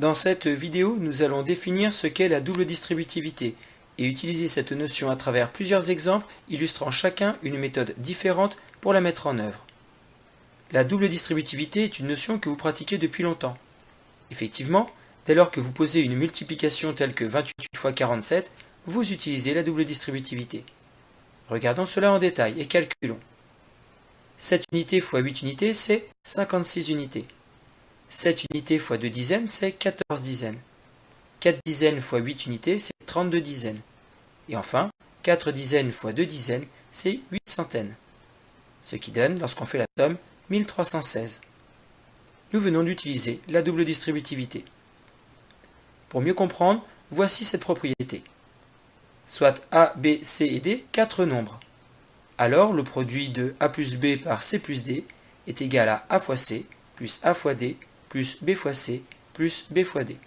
Dans cette vidéo, nous allons définir ce qu'est la double distributivité et utiliser cette notion à travers plusieurs exemples illustrant chacun une méthode différente pour la mettre en œuvre. La double distributivité est une notion que vous pratiquez depuis longtemps. Effectivement, dès lors que vous posez une multiplication telle que 28 x 47, vous utilisez la double distributivité. Regardons cela en détail et calculons. 7 unités x 8 unités, c'est 56 unités. 7 unités x 2 dizaines, c'est 14 dizaines. 4 dizaines x 8 unités, c'est 32 dizaines. Et enfin, 4 dizaines x 2 dizaines, c'est 8 centaines. Ce qui donne, lorsqu'on fait la somme, 1316. Nous venons d'utiliser la double distributivité. Pour mieux comprendre, voici cette propriété. Soit A, B, C et D, quatre nombres. Alors le produit de A plus B par C plus D est égal à A fois C plus A fois D plus B fois C plus B fois D.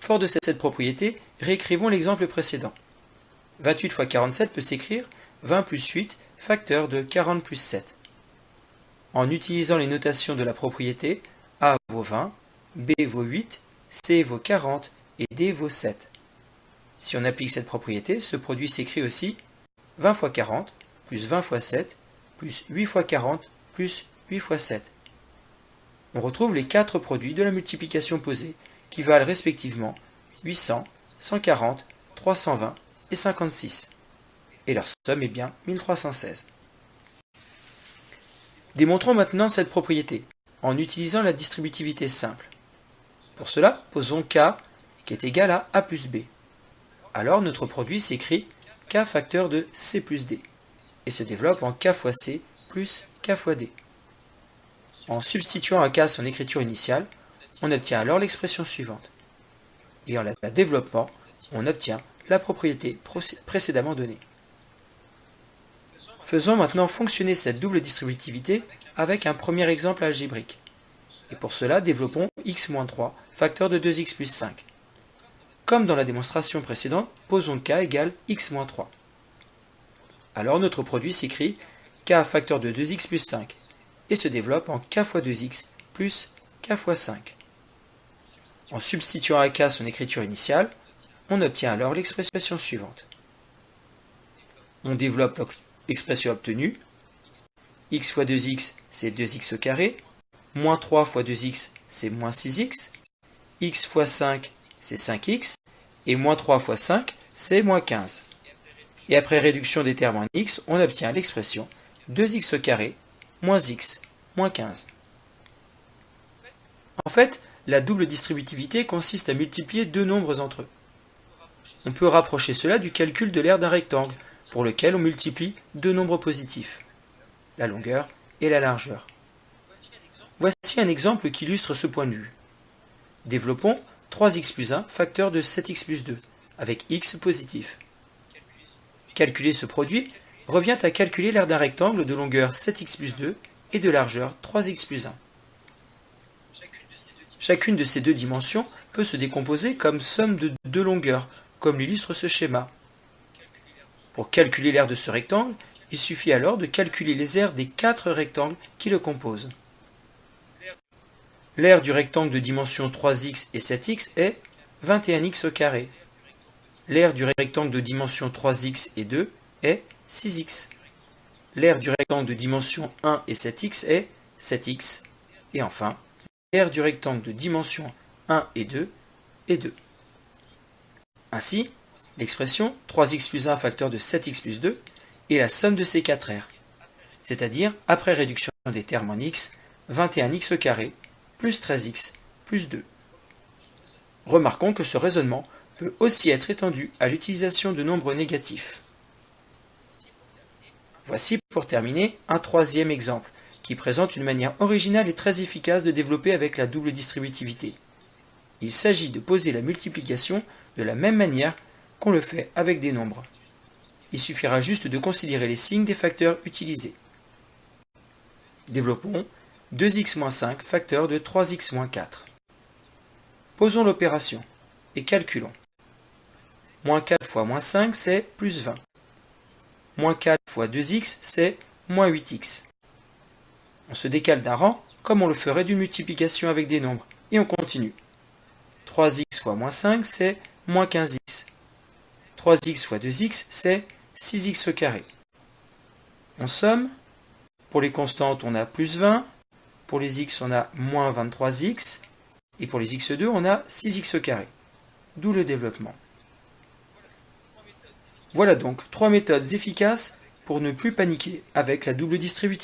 Fort de cette propriété, réécrivons l'exemple précédent. 28 fois 47 peut s'écrire 20 plus 8 facteur de 40 plus 7. En utilisant les notations de la propriété, A vaut 20, B vaut 8, C vaut 40 et D vaut 7. Si on applique cette propriété, ce produit s'écrit aussi 20 fois 40 plus 20 fois 7 plus 8 fois 40 plus 8 fois 7 on retrouve les quatre produits de la multiplication posée, qui valent respectivement 800, 140, 320 et 56. Et leur somme est bien 1316. Démontrons maintenant cette propriété, en utilisant la distributivité simple. Pour cela, posons k qui est égal à a plus b. Alors notre produit s'écrit k facteur de c plus d, et se développe en k fois c plus k fois d. En substituant à K son écriture initiale, on obtient alors l'expression suivante. Et en la développant, on obtient la propriété précédemment donnée. Faisons maintenant fonctionner cette double distributivité avec un premier exemple algébrique. Et pour cela, développons x-3, facteur de 2x plus 5. Comme dans la démonstration précédente, posons k égale x-3. Alors notre produit s'écrit k facteur de 2x plus 5 et se développe en k fois 2x plus k fois 5. En substituant à k son écriture initiale, on obtient alors l'expression suivante. On développe l'expression obtenue. x fois 2x, c'est 2x au carré. Moins 3 fois 2x, c'est moins 6x. x fois 5, c'est 5x. Et moins 3 fois 5, c'est moins 15. Et après réduction des termes en x, on obtient l'expression 2x au carré moins x, moins 15. En fait, la double distributivité consiste à multiplier deux nombres entre eux. On peut rapprocher cela du calcul de l'aire d'un rectangle, pour lequel on multiplie deux nombres positifs, la longueur et la largeur. Voici un exemple qui illustre ce point de vue. Développons 3x plus 1 facteur de 7x plus 2, avec x positif. Calculer ce produit revient à calculer l'aire d'un rectangle de longueur 7x plus 2 et de largeur 3x plus 1. Chacune de ces deux dimensions peut se décomposer comme somme de deux longueurs, comme l'illustre ce schéma. Pour calculer l'aire de ce rectangle, il suffit alors de calculer les aires des quatre rectangles qui le composent. L'aire du rectangle de dimension 3x et 7x est 21x au carré. L'aire du rectangle de dimension 3x et 2 est 6x. L'aire du rectangle de dimension 1 et 7x est 7x. Et enfin, l'aire du rectangle de dimension 1 et 2 est 2. Ainsi, l'expression 3x plus 1 facteur de 7x plus 2 est la somme de ces quatre aires, c'est-à-dire, après réduction des termes en x, 21x au carré plus 13x plus 2. Remarquons que ce raisonnement peut aussi être étendu à l'utilisation de nombres négatifs. Voici pour terminer un troisième exemple, qui présente une manière originale et très efficace de développer avec la double distributivité. Il s'agit de poser la multiplication de la même manière qu'on le fait avec des nombres. Il suffira juste de considérer les signes des facteurs utilisés. Développons 2x-5 facteur de 3x-4. Posons l'opération et calculons. Moins 4 fois moins 5, c'est plus 20. Moins 4 fois 2x, c'est moins 8x. On se décale d'un rang, comme on le ferait d'une multiplication avec des nombres, et on continue. 3x fois moins 5, c'est moins 15x. 3x fois 2x, c'est 6x au. On somme. Pour les constantes, on a plus 20. Pour les x, on a moins 23x. Et pour les x2, on a 6x au. D'où le développement. Voilà donc trois méthodes efficaces pour ne plus paniquer avec la double distributive.